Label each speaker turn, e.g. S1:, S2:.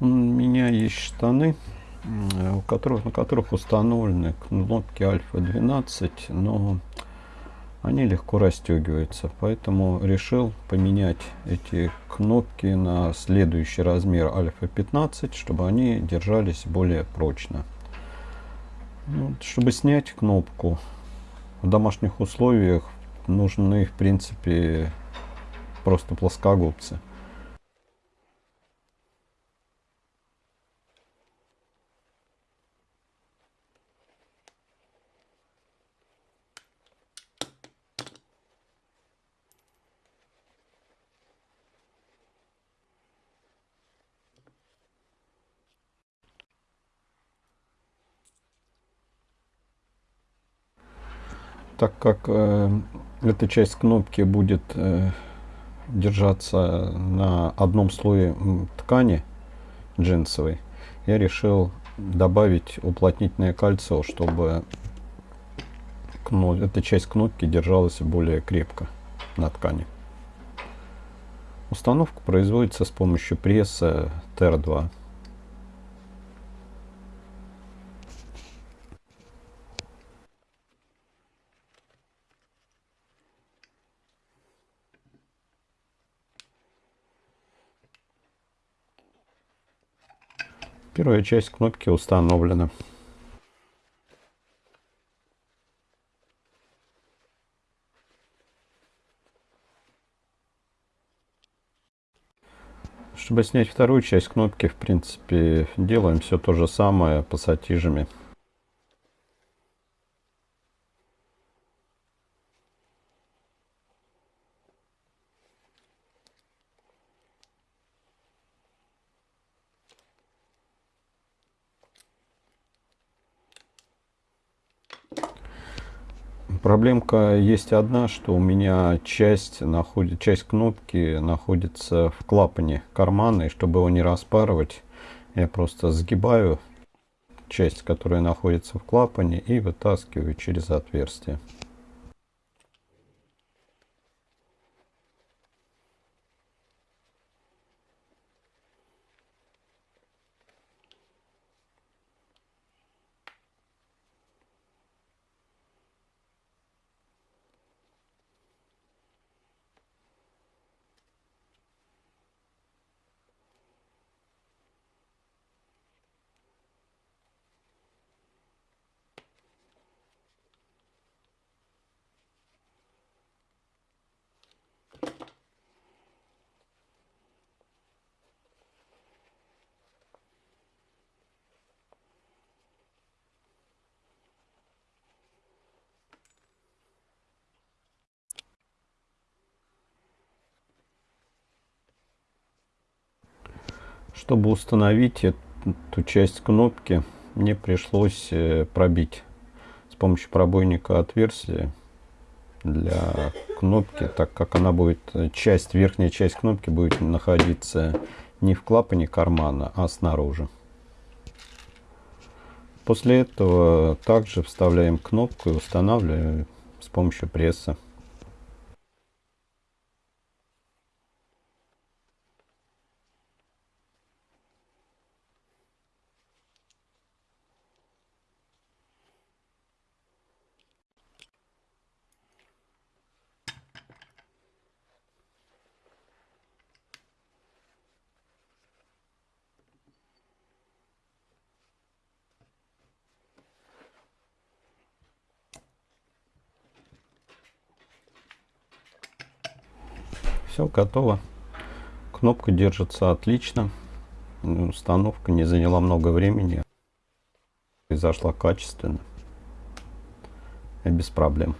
S1: У меня есть штаны, у которых, на которых установлены кнопки Альфа 12, но они легко расстегиваются. Поэтому решил поменять эти кнопки на следующий размер Альфа 15, чтобы они держались более прочно. Ну, чтобы снять кнопку в домашних условиях нужны в принципе просто плоскогубцы. Так как э, эта часть кнопки будет э, держаться на одном слое ткани джинсовой, я решил добавить уплотнительное кольцо, чтобы эта часть кнопки держалась более крепко на ткани. Установка производится с помощью пресса TR2. Первая часть кнопки установлена. Чтобы снять вторую часть кнопки, в принципе, делаем все то же самое пассатижами. Проблемка есть одна, что у меня часть, находит, часть кнопки находится в клапане кармана, и чтобы его не распарывать, я просто сгибаю часть, которая находится в клапане, и вытаскиваю через отверстие. Чтобы установить эту часть кнопки, мне пришлось э, пробить с помощью пробойника отверстие для кнопки, так как она будет, э, часть, верхняя часть кнопки будет находиться не в клапане кармана, а снаружи. После этого также вставляем кнопку и устанавливаем с помощью пресса. Все готово. Кнопка держится отлично. Установка не заняла много времени. Произошла качественно и без проблем.